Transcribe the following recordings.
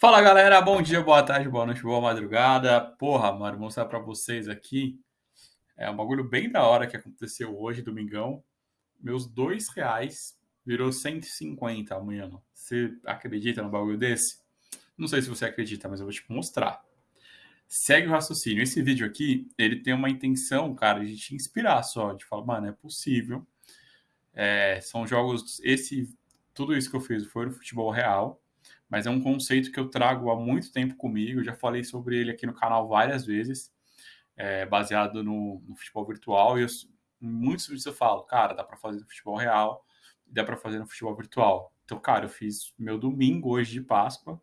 Fala galera, bom dia, boa tarde, boa noite, boa madrugada. Porra, mano, vou mostrar pra vocês aqui. É um bagulho bem da hora que aconteceu hoje, domingão. Meus dois reais virou 150 amanhã. Você acredita no bagulho desse? Não sei se você acredita, mas eu vou te mostrar. Segue o raciocínio. Esse vídeo aqui, ele tem uma intenção, cara, de te inspirar só, de falar, mano, é possível. É, são jogos, esse, tudo isso que eu fiz foi no futebol real mas é um conceito que eu trago há muito tempo comigo. Já falei sobre ele aqui no canal várias vezes, é, baseado no, no, futebol virtual. E eu, muitos vídeos eu falo, cara, dá para fazer no futebol real, dá para fazer no futebol virtual. Então, cara, eu fiz meu domingo hoje de Páscoa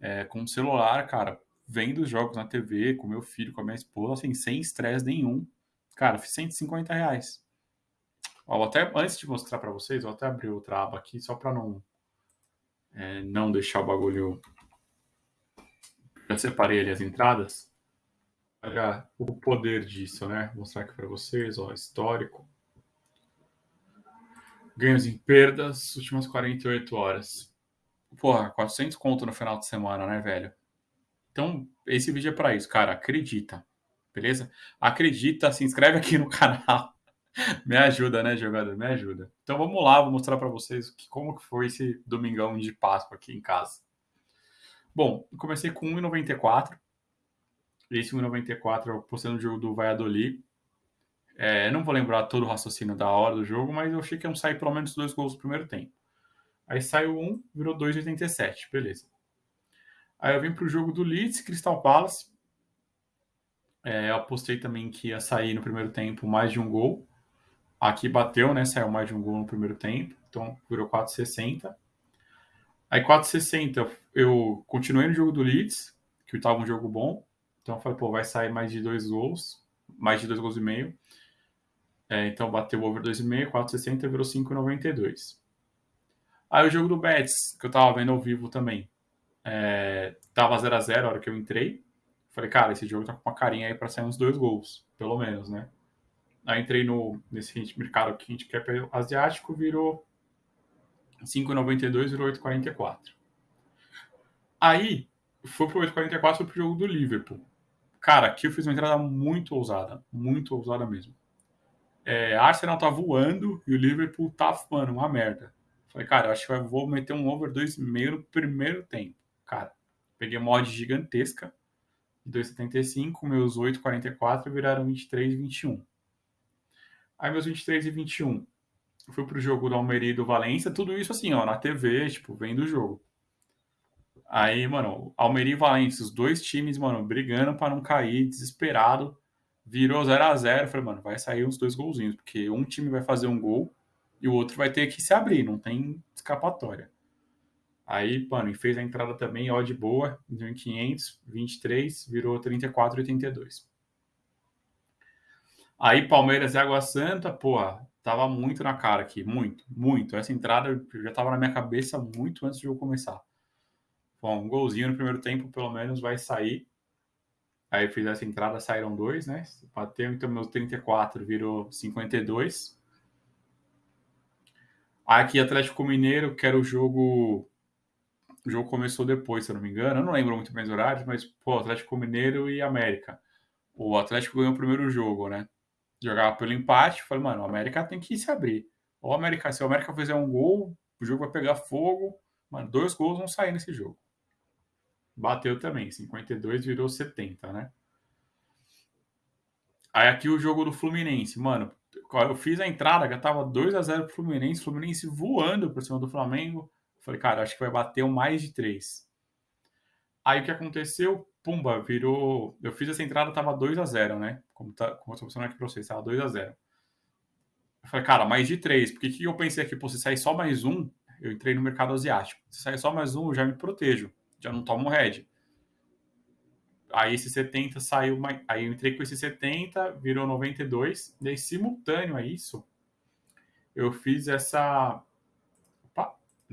é, com o celular, cara, vendo os jogos na TV, com meu filho, com a minha esposa, assim, sem estresse nenhum. Cara, fiz 150 reais. Ó, até antes de mostrar para vocês, vou até abrir outra aba aqui só para não é, não deixar o bagulho. Já separei ali as entradas. Olha o poder disso, né? Vou mostrar aqui para vocês, ó, histórico. Ganhos e perdas, últimas 48 horas. Porra, 400 conto no final de semana, né, velho? Então, esse vídeo é para isso, cara. Acredita, beleza? Acredita, se inscreve aqui no canal me ajuda, né, jogador? Me ajuda. Então vamos lá, vou mostrar para vocês que, como que foi esse domingão de Páscoa aqui em casa. Bom, eu comecei com 1,94. Esse 1,94 eu postei no jogo do Valladolid. É, não vou lembrar todo o raciocínio da hora do jogo, mas eu achei que iam sair pelo menos dois gols no primeiro tempo. Aí saiu um, virou 2,87, beleza. Aí eu vim para o jogo do Leeds, Crystal Palace. É, eu apostei também que ia sair no primeiro tempo mais de um gol. Aqui bateu, né? Saiu mais de um gol no primeiro tempo, então virou 4,60. Aí 4,60 eu continuei no jogo do Leeds, que estava um jogo bom. Então eu falei, pô, vai sair mais de dois gols, mais de dois gols e meio. É, então bateu over 2,5, 4,60 virou 5,92. Aí o jogo do Betis, que eu tava vendo ao vivo também, é, tava 0 a 0 a hora que eu entrei. Falei, cara, esse jogo tá com uma carinha aí para sair uns dois gols, pelo menos, né? Aí entrei no, nesse mercado aqui, handicap asiático, virou 5,92, virou 8,44. Aí, foi pro 8,44, foi pro jogo do Liverpool. Cara, aqui eu fiz uma entrada muito ousada, muito ousada mesmo. É, Arsenal tá voando e o Liverpool tá, mano, uma merda. Falei, cara, acho que eu vou meter um over 2,5 no primeiro tempo. Cara, peguei uma odd gigantesca, 2,75, meus 8,44 viraram 23,21. Aí meus 23 e 21. Fui pro jogo do Almeria e do Valência, tudo isso assim, ó, na TV, tipo, vendo o jogo. Aí, mano, Almeria e Valência, os dois times, mano, brigando para não cair, desesperado. Virou 0 a 0 Falei, mano, vai sair uns dois golzinhos, porque um time vai fazer um gol e o outro vai ter que se abrir, não tem escapatória. Aí, mano, fez a entrada também, ó, de boa, deu em 500, 23, virou 34,82. Aí Palmeiras e Água Santa, porra, tava muito na cara aqui, muito, muito. Essa entrada já tava na minha cabeça muito antes do jogo começar. Bom, um golzinho no primeiro tempo, pelo menos, vai sair. Aí fiz essa entrada, saíram dois, né? Bateu, então meu 34 virou 52. Aqui Atlético Mineiro, que era o jogo. O jogo começou depois, se eu não me engano. Eu não lembro muito bem os horários, mas, pô, Atlético Mineiro e América. O Atlético ganhou o primeiro jogo, né? Jogava pelo empate. Falei, mano, o América tem que se abrir. O América, se o América fizer um gol, o jogo vai pegar fogo. Mano, dois gols vão sair nesse jogo. Bateu também, 52 virou 70, né? Aí aqui o jogo do Fluminense, mano. Eu fiz a entrada, já tava 2 a 0 pro Fluminense, Fluminense voando por cima do Flamengo. Falei, cara, acho que vai bater um mais de 3. Aí o que aconteceu? Pumba, virou. Eu fiz essa entrada, tava 2 a 0 né? Como, tá, como eu tô mostrando aqui pra vocês, tava 2 a 0 Eu falei, cara, mais de 3. Porque que eu pensei aqui, pô, se sair só mais um, eu entrei no mercado asiático. Se sair só mais um, eu já me protejo. Já não tomo head. Aí esse 70 saiu. Aí eu entrei com esse 70, virou 92. Daí, simultâneo a isso, eu fiz essa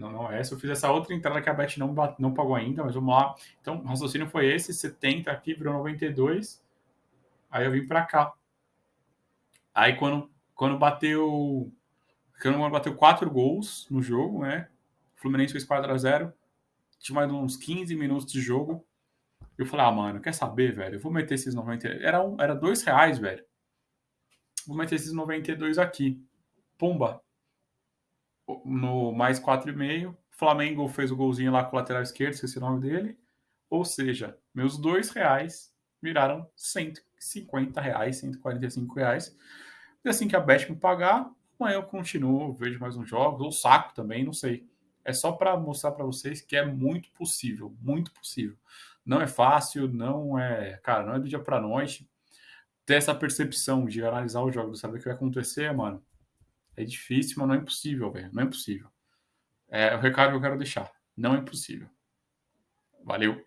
não, não é essa. Eu fiz essa outra entrada que a Bet não, não pagou ainda, mas vamos lá. Então, o raciocínio foi esse: 70 aqui virou 92. Aí eu vim para cá. Aí quando, quando bateu. Quando bateu quatro gols no jogo, né? O Fluminense fez 4 a 0 tinha mais uns 15 minutos de jogo. Eu falei, ah, mano, quer saber, velho? Eu vou meter esses 90. Era, um, era dois reais, velho. Vou meter esses 92 aqui. Pumba. No mais 4,5. Flamengo fez o golzinho lá com o lateral esquerdo, esqueci o nome dele. Ou seja, meus dois reais viraram 150 reais, 145 reais. E assim que a Bet me pagar, amanhã eu continuo, vejo mais uns jogos, ou saco também, não sei. É só para mostrar para vocês que é muito possível, muito possível. Não é fácil, não é, cara, não é do dia para noite. Ter essa percepção de analisar os jogos, saber o que vai acontecer, mano, é difícil, mas não é impossível, velho. Não é impossível. É o recado que eu quero deixar. Não é impossível. Valeu.